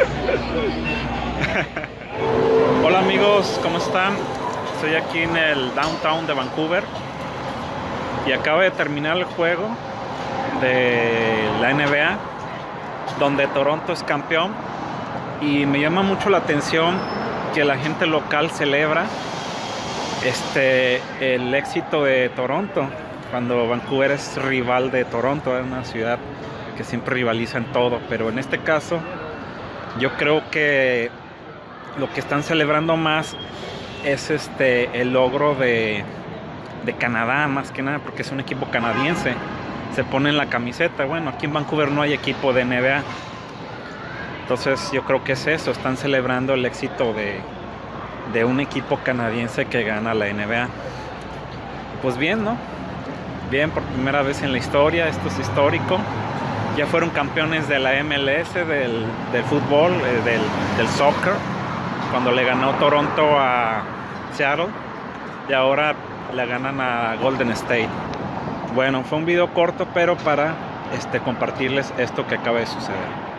Hola amigos, ¿cómo están? Estoy aquí en el downtown de Vancouver y acabo de terminar el juego de la NBA donde Toronto es campeón y me llama mucho la atención que la gente local celebra este el éxito de Toronto cuando Vancouver es rival de Toronto, es una ciudad que siempre rivaliza en todo, pero en este caso yo creo que lo que están celebrando más es este el logro de, de Canadá, más que nada, porque es un equipo canadiense. Se pone en la camiseta. Bueno, aquí en Vancouver no hay equipo de NBA. Entonces yo creo que es eso, están celebrando el éxito de, de un equipo canadiense que gana la NBA. Pues bien, ¿no? Bien, por primera vez en la historia, esto es histórico. Ya fueron campeones de la MLS, del, fútbol, eh, del, del soccer cuando le ganó Toronto a Seattle y ahora le ganan a Golden State. Bueno, fue un video corto, pero para este, compartirles esto que acaba de suceder.